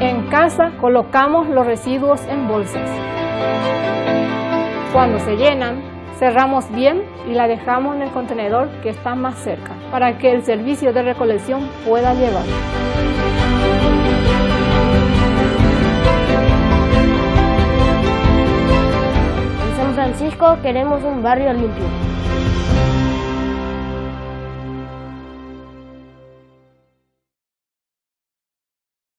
En casa colocamos los residuos en bolsas. Cuando se llenan, cerramos bien y la dejamos en el contenedor que está más cerca para que el servicio de recolección pueda llevar. En San Francisco queremos un barrio limpio.